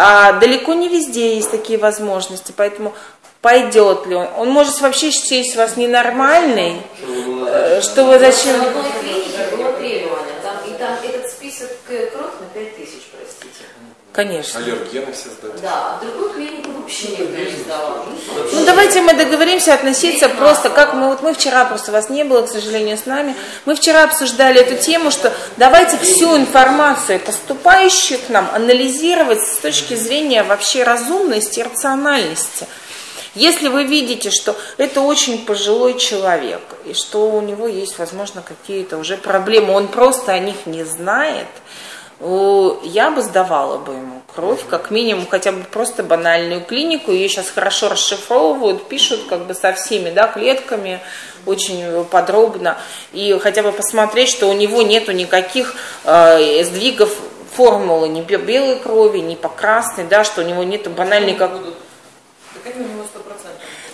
А далеко не везде есть такие возможности, поэтому пойдет ли он. Он может вообще счесть вас ненормальный, что вы зачем... В одной клинике было требование, там, и там этот список кровь на 5 тысяч, простите. Конечно. Аллергены все сдают. Да, а в другую клинику вообще никто не сдавал. Ну давайте мы договоримся относиться просто, как мы вот мы вчера просто вас не было, к сожалению, с нами. Мы вчера обсуждали эту тему, что давайте всю информацию, поступающую к нам, анализировать с точки зрения вообще разумности и рациональности. Если вы видите, что это очень пожилой человек, и что у него есть, возможно, какие-то уже проблемы, он просто о них не знает, я бы сдавала бы ему кровь, как минимум, хотя бы просто банальную клинику. Ее сейчас хорошо расшифровывают, пишут как бы со всеми да, клетками, очень подробно. И хотя бы посмотреть, что у него нету никаких э, сдвигов формулы ни белой крови, ни по красной, да, что у него нету банальной как... Так они у него 100%.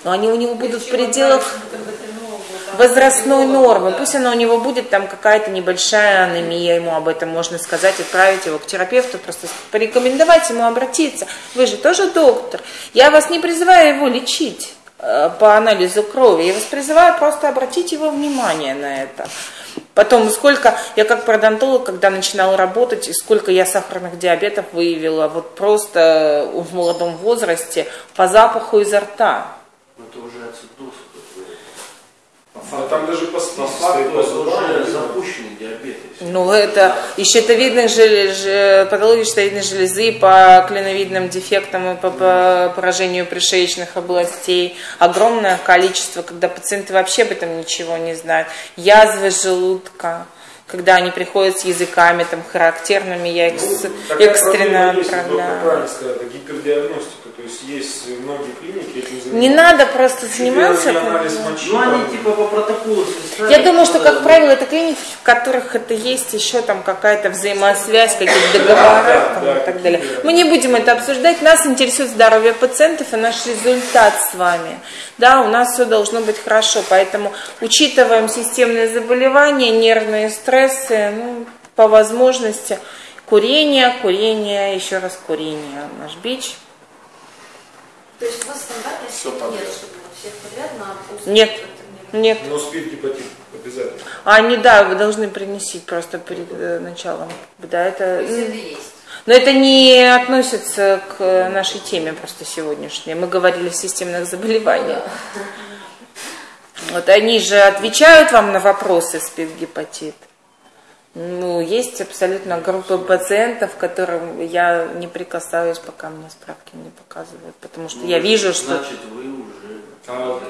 Но они у него будут в пределах возрастной нормы. Пусть она у него будет там какая-то небольшая анемия, ему об этом можно сказать, отправить его к терапевту, просто порекомендовать ему обратиться. Вы же тоже доктор. Я вас не призываю его лечить э, по анализу крови. Я вас призываю просто обратить его внимание на это. Потом, сколько, я как пародонтолог, когда начинала работать, и сколько я сахарных диабетов выявила, вот просто в молодом возрасте, по запаху изо рта. Это уже ацидоз. Но там даже по По факту это уже запущенный диабет. Ну, это и щитовидных желез, патологии щитовидной железы по клиновидным дефектам и по, по поражению пришеечных областей. Огромное количество, когда пациенты вообще об этом ничего не знают. Язвы желудка, когда они приходят с языками там характерными, я их с- Ну, Такая экстренно проблема есть, отправляю. правильно сказал, это гипердиагностика. То есть есть многие клиники этим занимаются. Не надо просто заниматься. Ну, они типа по протоколу Я думаю, что, как правило, это клиники, в которых это есть еще там какая-то взаимосвязь, какие-то договора Да, там, да, и так далее. Мы не будем это обсуждать. Нас интересует здоровье пациентов и наш результат с вами. Да, у нас все должно быть хорошо, поэтому учитываем системные заболевания, нервные стрессы, ну, по возможности курение, курение, еще раз курение, наш бич. То есть у вас схемы подряд. нет, чтобы всех подряд на Нет. не- Нет. Но спид гепатит обязательно. А они, да, вы должны принести просто перед э, началом. Да, это... То есть это есть. Но это не относится к нашей теме просто сегодняшней. Мы говорили о системных заболеваниях. Вот они же отвечают вам на вопросы спид-гепатит. Ну, есть абсолютно группа пациентов, которым я не прикасаюсь, пока мне справки не показывают. Потому что ну, я вижу, что... Значит, вы уже А.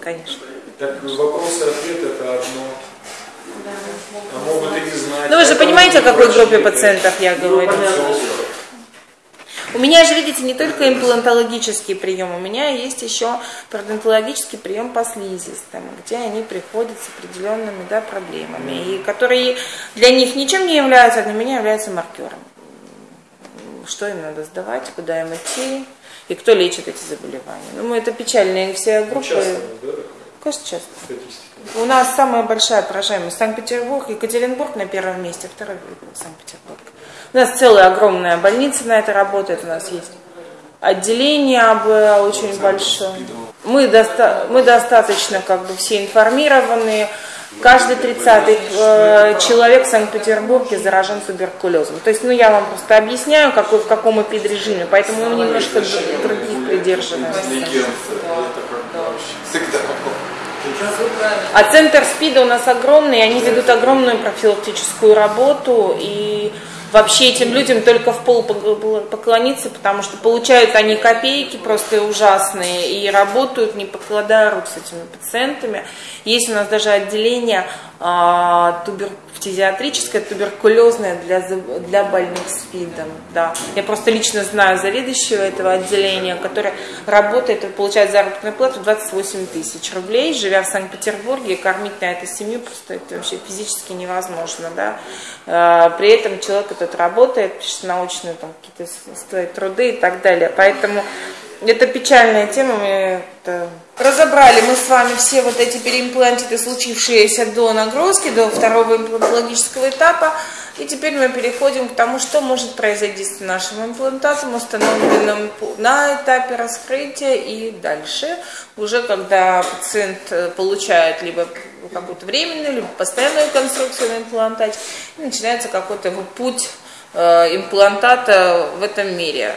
Конечно. Так вопросы ответы это одно. А могут и не знать. Ну, вы же понимаете, о какой группе пациентов я Ну, говорю. У меня же, видите, не только имплантологический прием, у меня есть еще пародонтологический прием по слизистым, где они приходят с определенными да, проблемами, и которые для них ничем не являются, а для меня являются маркером. Что им надо сдавать, куда им идти, и кто лечит эти заболевания. Ну, это печальные все группы. Часто, да, Конечно, часто. У нас самая большая поражаемость Санкт-Петербург, Екатеринбург на первом месте, второй Санкт-Петербург. У нас целая огромная больница на это работает, у нас есть отделение АБ очень большое. Мы, доста- мы достаточно как бы все информированы. Каждый тридцатый э, человек в Санкт-Петербурге заражен туберкулезом. То есть, ну, я вам просто объясняю, какой, в каком эпидрежиме, поэтому мы немножко других придерживаемся. А центр СПИДа у нас огромный, и они ведут огромную профилактическую работу, и вообще этим людям только в пол поклониться, потому что получают они копейки просто ужасные, и работают, не покладая рук с этими пациентами. Есть у нас даже отделение а, тубер- фтизиатрическое, туберкулезное для, для больных СПИДом. Да. Я просто лично знаю заведующего этого отделения, который работает и получает заработную плату 28 тысяч рублей, живя в Санкт-Петербурге, кормить на эту семью просто это вообще физически невозможно. Да. А, При этом человек этот работает, пишет научные там, какие-то свои труды и так далее. Поэтому это печальная тема, мы это разобрали мы с вами все вот эти переимплантиты, случившиеся до нагрузки, до второго имплантологического этапа. И теперь мы переходим к тому, что может произойти с нашим имплантатом, установленным на этапе раскрытия и дальше, уже когда пациент э, получает либо какую-то временную, либо постоянную конструкцию на имплантате, начинается какой-то его путь э, имплантата в этом мире,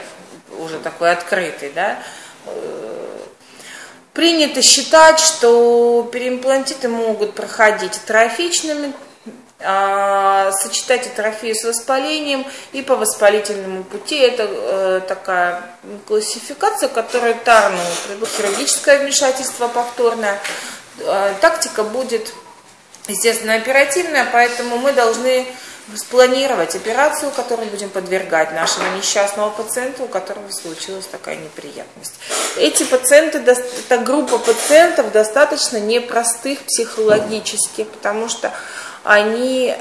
уже такой открытый, да. Э, принято считать, что переимплантиты могут проходить трофичными а, сочетать атрофию с воспалением и по воспалительному пути. Это э, такая классификация, которая Тарну хирургическое вмешательство повторное. Э, тактика будет, естественно, оперативная, поэтому мы должны спланировать операцию, которую будем подвергать нашему несчастному пациенту, у которого случилась такая неприятность. Эти пациенты, эта группа пациентов достаточно непростых психологически, потому что они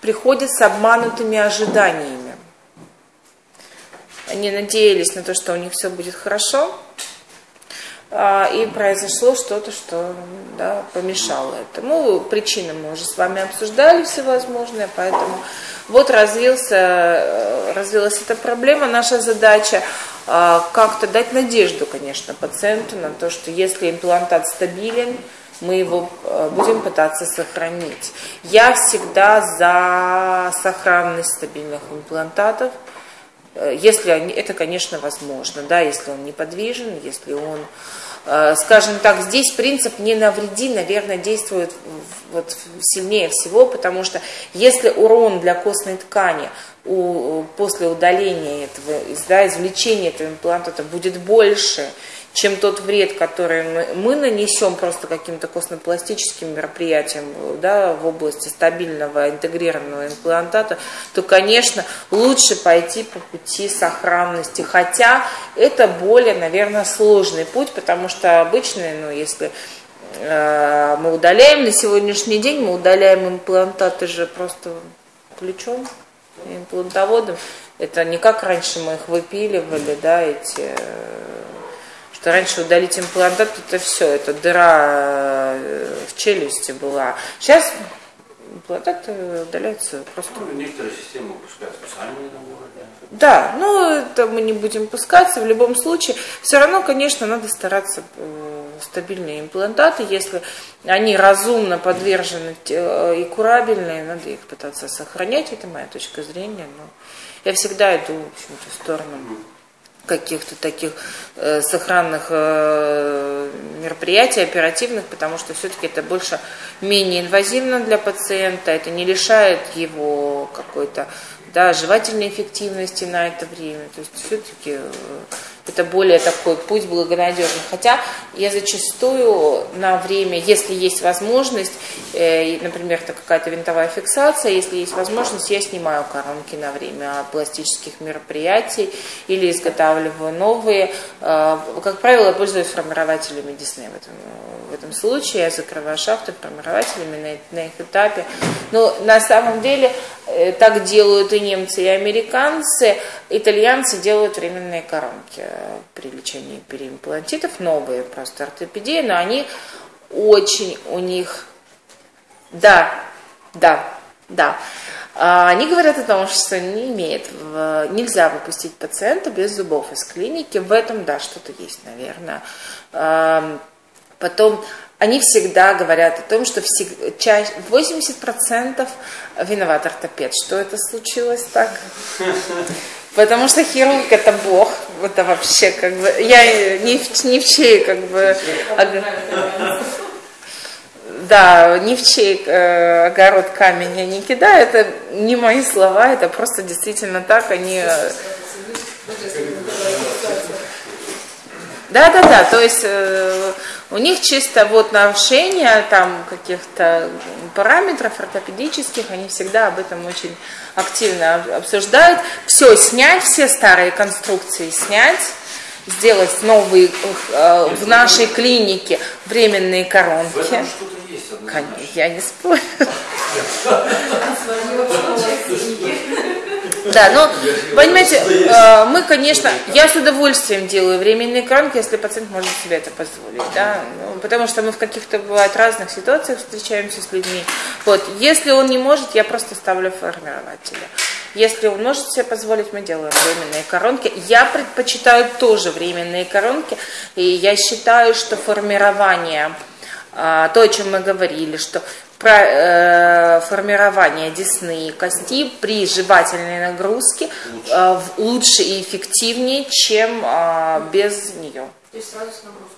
приходят с обманутыми ожиданиями. Они надеялись на то, что у них все будет хорошо, а, и произошло что-то, что да, помешало этому. Причины мы уже с вами обсуждали всевозможные, поэтому вот развился, э, развилась эта проблема. Наша задача а, как-то дать надежду, конечно, пациенту на то, что если имплантат стабилен, мы его э, будем пытаться сохранить. Я всегда за сохранность стабильных имплантатов, э, если они, это, конечно, возможно, да, если он неподвижен, если он, э, скажем так, здесь принцип не навреди, наверное, действует вот сильнее всего, потому что если урон для костной ткани у, после удаления этого, да, извлечения этого имплантата будет больше, чем тот вред, который мы, мы нанесем просто каким-то костно-пластическим мероприятием да, в области стабильного интегрированного имплантата, то, конечно, лучше пойти по пути сохранности. Хотя это более, наверное, сложный путь, потому что обычно, ну, если э, мы удаляем на сегодняшний день, мы удаляем имплантаты же просто ключом, имплантоводом. Это не как раньше мы их выпиливали, да, эти э, что раньше удалить имплантат, это все, это дыра э, в челюсти была. Сейчас имплантат удаляется просто. Ну, некоторые системы пускают специальные наборы. Да, ну это мы не будем пускаться. В любом случае, все равно, конечно, надо стараться э, стабильные имплантаты, если они разумно подвержены э, и курабельные, надо их пытаться сохранять. Это моя точка зрения. Но я всегда иду, в общем-то, в сторону каких-то таких э, сохранных э, мероприятий, оперативных, потому что все-таки это больше менее инвазивно для пациента, это не лишает его какой-то да, жевательной эффективности на это время. То есть все-таки э, это более такой путь благонадежный. Хотя я зачастую на время, если есть возможность, э, например, это какая-то винтовая фиксация, если есть возможность, я снимаю коронки на время пластических мероприятий или изготавливаю новые. Э, как правило, я пользуюсь формирователями Disney в этом, в этом случае. Я закрываю шахты формирователями на, на их этапе. Но на самом деле так делают и немцы, и американцы. Итальянцы делают временные коронки при лечении переимплантитов, новые просто ортопедии, но они очень у них, да, да, да, а, они говорят о том, что не имеет, нельзя выпустить пациента без зубов из клиники. В этом, да, что-то есть, наверное. Потом они всегда говорят о том, что 80% виноват ортопед. Что это случилось так? Потому что хирург это бог. Это вообще как бы. Я не в, не в чей как бы. Да, ни в чей э, огород камень я не кидаю. Это не мои слова, это просто действительно так. Они э, да, да, да. То есть э, у них чисто вот нарушение там каких-то параметров ортопедических, они всегда об этом очень активно обсуждают. Все снять, все старые конструкции снять, сделать новые э, в нашей клинике временные коронки. Я не спорю. Да, но, понимаете, э, мы, конечно, я с удовольствием делаю временные коронки, если пациент может себе это позволить, да, ну, потому что мы в каких-то, бывает, разных ситуациях встречаемся с людьми. Вот, если он не может, я просто ставлю формирователя. Если он может себе позволить, мы делаем временные коронки. Я предпочитаю тоже временные коронки, и я считаю, что формирование, а, то, о чем мы говорили, что формирование десны и кости при жевательной нагрузке э, в- лучше и эффективнее, чем э, без нее. То есть сразу с нагрузкой.